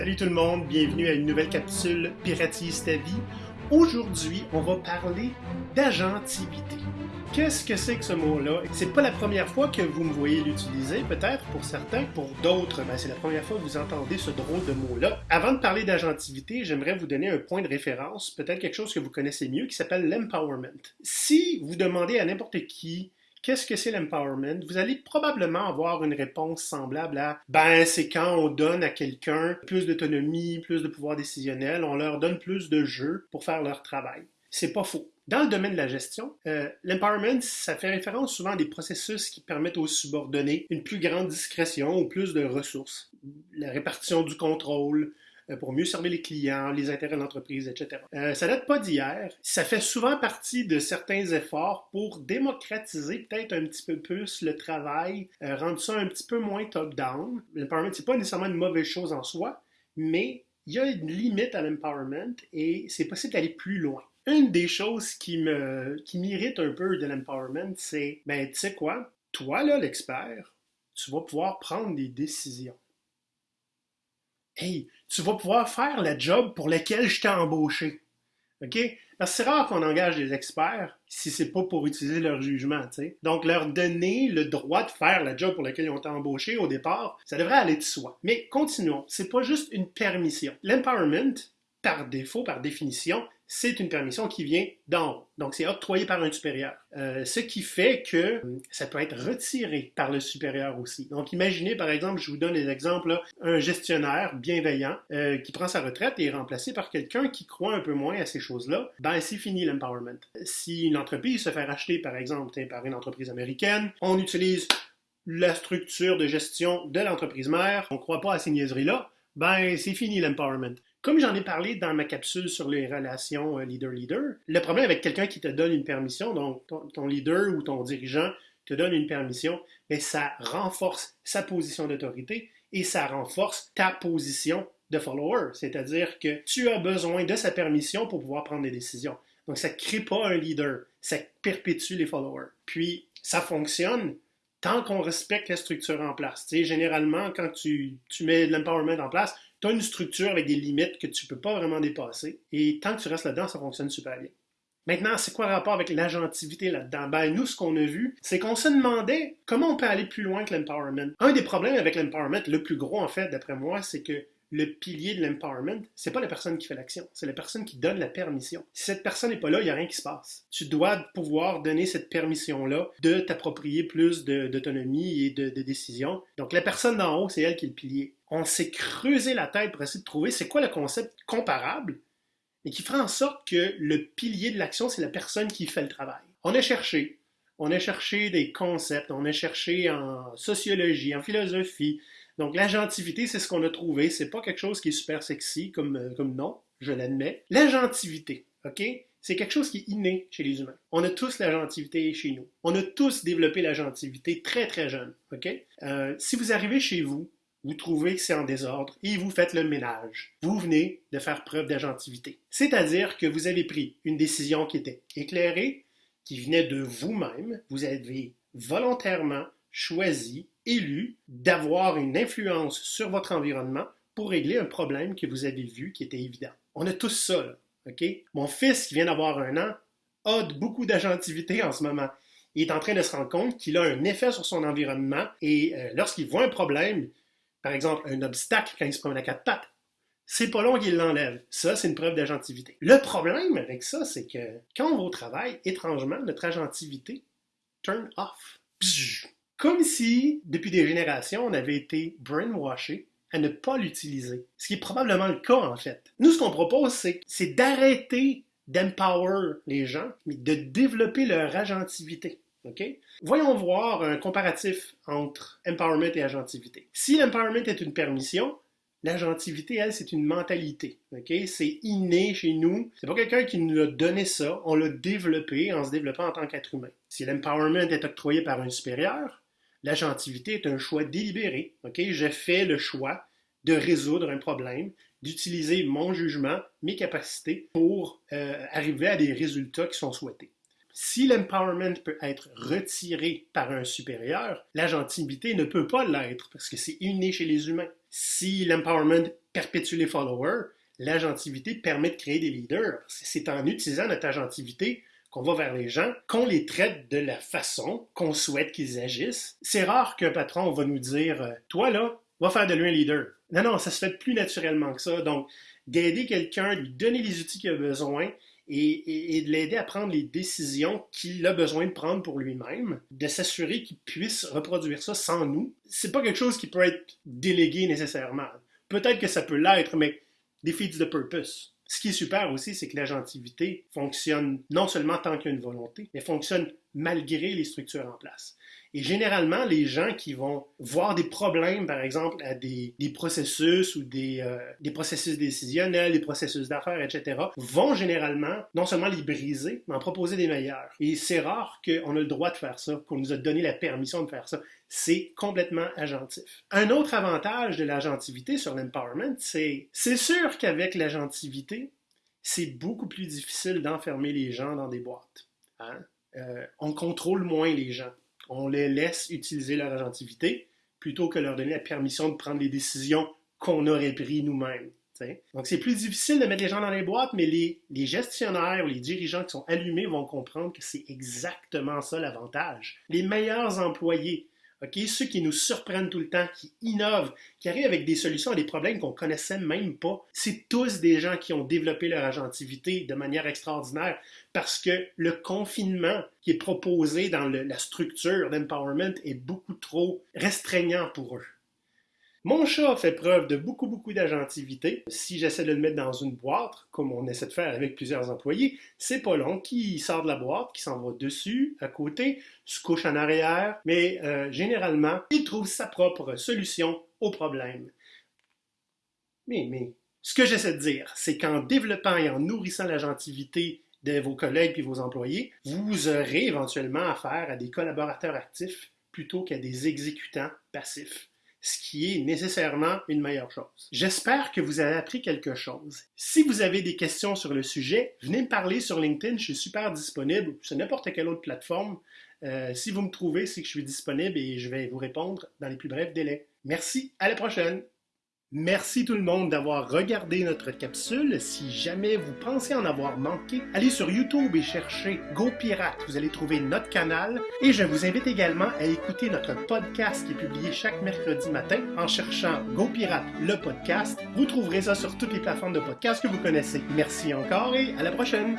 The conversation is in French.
Salut tout le monde, bienvenue à une nouvelle capsule Piratise ta vie. Aujourd'hui, on va parler d'agentivité. Qu'est-ce que c'est que ce mot-là? C'est pas la première fois que vous me voyez l'utiliser, peut-être pour certains, pour d'autres, ben, c'est la première fois que vous entendez ce drôle de mot-là. Avant de parler d'agentivité, j'aimerais vous donner un point de référence, peut-être quelque chose que vous connaissez mieux, qui s'appelle l'empowerment. Si vous demandez à n'importe qui Qu'est-ce que c'est l'empowerment? Vous allez probablement avoir une réponse semblable à ben c'est quand on donne à quelqu'un plus d'autonomie, plus de pouvoir décisionnel, on leur donne plus de jeux pour faire leur travail. C'est pas faux. Dans le domaine de la gestion, euh, l'empowerment, ça fait référence souvent à des processus qui permettent aux subordonnés une plus grande discrétion ou plus de ressources. La répartition du contrôle, pour mieux servir les clients, les intérêts de l'entreprise, etc. Euh, ça date pas d'hier. Ça fait souvent partie de certains efforts pour démocratiser peut-être un petit peu plus le travail, euh, rendre ça un petit peu moins top-down. L'empowerment, c'est pas nécessairement une mauvaise chose en soi, mais il y a une limite à l'empowerment et c'est possible d'aller plus loin. Une des choses qui me qui m'irrite un peu de l'empowerment, c'est ben tu sais quoi, toi là l'expert, tu vas pouvoir prendre des décisions hey, tu vas pouvoir faire le job pour lequel je t'ai embauché. OK? Parce c'est rare qu'on engage des experts si c'est pas pour utiliser leur jugement. Donc, leur donner le droit de faire le job pour lequel ils ont été embauchés au départ, ça devrait aller de soi. Mais continuons. C'est pas juste une permission. L'empowerment, par défaut, par définition, c'est une permission qui vient d'en haut. Donc, c'est octroyé par un supérieur. Euh, ce qui fait que euh, ça peut être retiré par le supérieur aussi. Donc, imaginez, par exemple, je vous donne des exemples, un gestionnaire bienveillant euh, qui prend sa retraite et est remplacé par quelqu'un qui croit un peu moins à ces choses-là. Ben, c'est fini l'empowerment. Si une entreprise se fait racheter, par exemple, par une entreprise américaine, on utilise la structure de gestion de l'entreprise mère, on ne croit pas à ces niaiseries-là, ben, c'est fini l'empowerment. Comme j'en ai parlé dans ma capsule sur les relations euh, leader-leader, le problème avec quelqu'un qui te donne une permission, donc ton, leader ou ton dirigeant te donne une permission, mais ça renforce sa position d'autorité et ça renforce ta position de follower, c'est-à-dire que tu as besoin de sa permission pour pouvoir prendre des décisions. Donc ça ne crée pas un leader, ça perpétue les followers. Puis ça fonctionne tant qu'on respecte la structure en place. Généralement, quand tu, tu mets l'empowerment en place, tu as une structure avec des limites que tu ne peux pas vraiment dépasser. Et tant que tu restes là-dedans, ça fonctionne super bien. Maintenant, c'est quoi le rapport avec l'agentivité là-dedans? Ben, nous, ce qu'on a vu, c'est qu'on se demandait comment on peut aller plus loin que l'empowerment. Un des problèmes avec l'empowerment, le plus gros en fait, d'après moi, c'est que le pilier de l'empowerment, c'est pas la personne qui fait l'action, c'est la personne qui donne la permission. Si cette personne n'est pas là, il n'y a rien qui se passe. Tu dois pouvoir donner cette permission-là de t'approprier plus d'autonomie et de, de décision. Donc la personne d'en haut, c'est elle qui est le pilier. On s'est creusé la tête pour essayer de trouver c'est quoi le concept comparable et qui fera en sorte que le pilier de l'action, c'est la personne qui fait le travail. On a cherché, on a cherché des concepts, on a cherché en sociologie, en philosophie, donc, l'agentivité, c'est ce qu'on a trouvé. C'est pas quelque chose qui est super sexy comme, euh, comme nom, je l'admets. L'agentivité, OK? C'est quelque chose qui est inné chez les humains. On a tous l'agentivité chez nous. On a tous développé l'agentivité très, très jeune, OK? Euh, si vous arrivez chez vous, vous trouvez que c'est en désordre et vous faites le ménage. Vous venez de faire preuve d'agentivité. C'est-à-dire que vous avez pris une décision qui était éclairée, qui venait de vous-même. Vous avez volontairement choisi élu d'avoir une influence sur votre environnement pour régler un problème que vous avez vu qui était évident. On a tous ça, OK? Mon fils, qui vient d'avoir un an, a beaucoup d'agentivité en ce moment. Il est en train de se rendre compte qu'il a un effet sur son environnement et euh, lorsqu'il voit un problème, par exemple un obstacle quand il se promène à quatre pattes, c'est pas long qu'il l'enlève. Ça, c'est une preuve d'agentivité. Le problème avec ça, c'est que quand on va au travail, étrangement, notre agentivité turn off. Comme si, depuis des générations, on avait été brainwashé à ne pas l'utiliser. Ce qui est probablement le cas, en fait. Nous, ce qu'on propose, c'est d'arrêter d'empower les gens, mais de développer leur agentivité. Voyons voir un comparatif entre empowerment et agentivité. Si l'empowerment est une permission, l'agentivité, elle, c'est une mentalité. C'est inné chez nous. C'est pas quelqu'un qui nous a donné ça. On l'a développé en se développant en tant qu'être humain. Si l'empowerment est octroyé par un supérieur, L'agentivité est un choix délibéré. Ok, Je fais le choix de résoudre un problème, d'utiliser mon jugement, mes capacités pour euh, arriver à des résultats qui sont souhaités. Si l'empowerment peut être retiré par un supérieur, l'agentivité ne peut pas l'être parce que c'est inné chez les humains. Si l'empowerment perpétue les followers, l'agentivité permet de créer des leaders. C'est en utilisant notre agentivité qu'on va vers les gens, qu'on les traite de la façon qu'on souhaite qu'ils agissent. C'est rare qu'un patron va nous dire euh, Toi là, va faire de lui un leader. Non, non, ça se fait plus naturellement que ça. Donc, d'aider quelqu'un, lui donner les outils qu'il a besoin et, de l'aider à prendre les décisions qu'il a besoin de prendre pour lui-même, de s'assurer qu'il puisse reproduire ça sans nous. C'est pas quelque chose qui peut être délégué nécessairement. Peut-être que ça peut l'être, mais defeats the purpose. Ce qui est super aussi, c'est que l'agentivité fonctionne non seulement tant qu'il y a une volonté, mais fonctionne malgré les structures en place. Et généralement, les gens qui vont voir des problèmes, par exemple, à des, processus ou des, euh, des, processus décisionnels, des processus d'affaires, etc., vont généralement non seulement les briser, mais en proposer des meilleurs. Et c'est rare qu'on a le droit de faire ça, qu'on nous a donné la permission de faire ça. C'est complètement agentif. Un autre avantage de l'agentivité sur l'empowerment, c'est c'est sûr qu'avec l'agentivité, c'est beaucoup plus difficile d'enfermer les gens dans des boîtes. Hein? Euh, on contrôle moins les gens on les laisse utiliser leur agentivité plutôt que leur donner la permission de prendre les décisions qu'on aurait prises nous-mêmes. Donc, c'est plus difficile de mettre les gens dans les boîtes, mais les, les gestionnaires ou les dirigeants qui sont allumés vont comprendre que c'est exactement ça l'avantage. Les meilleurs employés ceux qui nous surprennent tout le temps, qui innovent, qui arrivent avec des solutions à des problèmes qu'on connaissait même pas, c'est tous des gens qui ont développé leur agentivité de manière extraordinaire parce que le confinement qui est proposé dans la structure d'empowerment est beaucoup trop restreignant pour eux. Mon chat fait preuve de beaucoup, beaucoup d'agentivité. Si j'essaie de le mettre dans une boîte, comme on essaie de faire avec plusieurs employés, c'est pas long. Qui sort de la boîte, qui s'en va dessus, à côté, se couche en arrière, mais euh, généralement, il trouve sa propre solution au problème. Mais, mais, ce que j'essaie de dire, c'est qu'en développant et en nourrissant l'agentivité de vos collègues et vos employés, vous aurez éventuellement affaire à des collaborateurs actifs plutôt qu'à des exécutants passifs ce qui est nécessairement une meilleure chose. J'espère que vous avez appris quelque chose. Si vous avez des questions sur le sujet, venez me parler sur LinkedIn, je suis super disponible, sur n'importe quelle autre plateforme. Euh, si vous me trouvez, c'est que je suis disponible et je vais vous répondre dans les plus brefs délais. Merci, à la prochaine! Merci tout le monde d'avoir regardé notre capsule. Si jamais vous pensez en avoir manqué, allez sur YouTube et cherchez Go Pirate. Vous allez trouver notre canal. Et je vous invite également à écouter notre podcast qui est publié chaque mercredi matin en cherchant Go Pirate, le podcast. Vous trouverez ça sur toutes les plateformes de podcast que vous connaissez. Merci encore et à la prochaine.